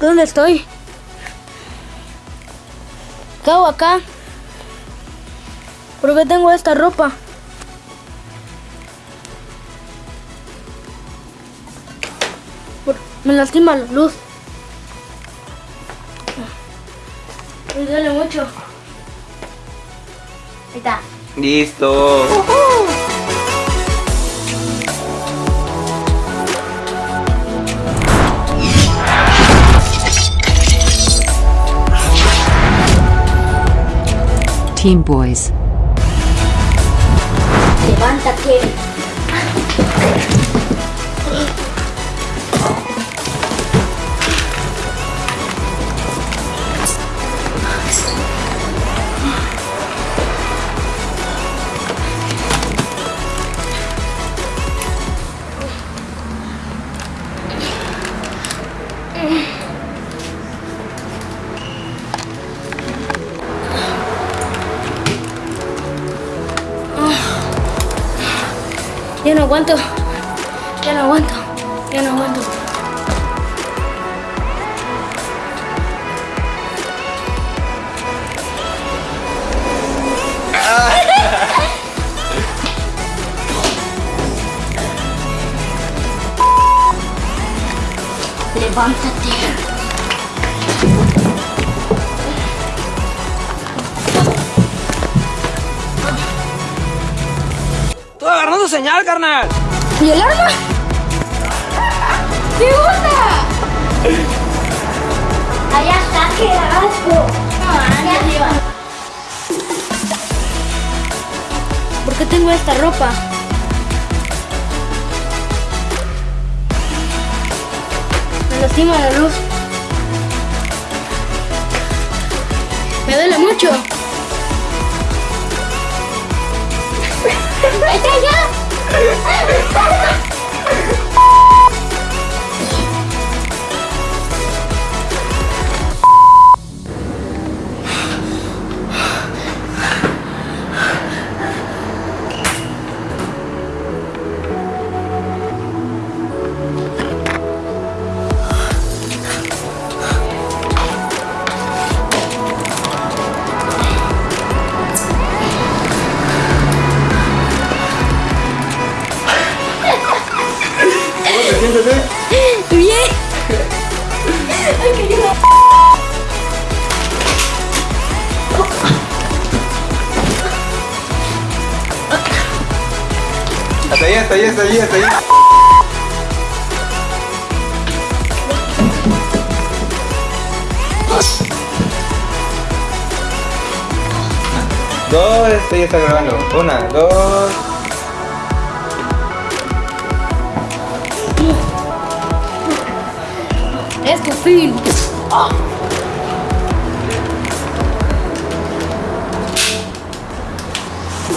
¿Dónde estoy? ¿Qué hago acá? ¿Por qué tengo esta ropa? Me lastima la luz. Me duele mucho. Ahí está. Listo. Team Boys. Levántate. Ya no aguanto. Ya no aguanto. Ya no aguanto. Levántate. Señal, carnal. ¿Y el arma? ¿Qué onda? Allá está, qué asco. ¿Por qué tengo esta ropa? Me lastima la luz. Me duele mucho. ¡Vete allá! Oh, my God. Bien. Hasta ahí, hasta ahí, hasta ahí, hasta. Dos, esto ya está grabando. Una, dos. Es tu fin.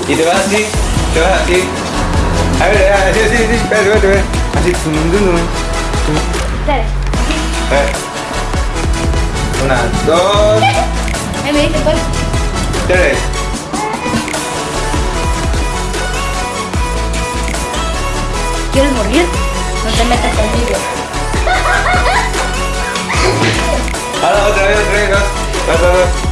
Y te vas así, te vas así. A ver, así, así, así, espérate, espérate, espérate. Así, tum. A ver. Una, dos, Ahí me cuál. tres. ¿Quieres morir? No te metas conmigo. Ahora otra vez, otra vez, dos, dos,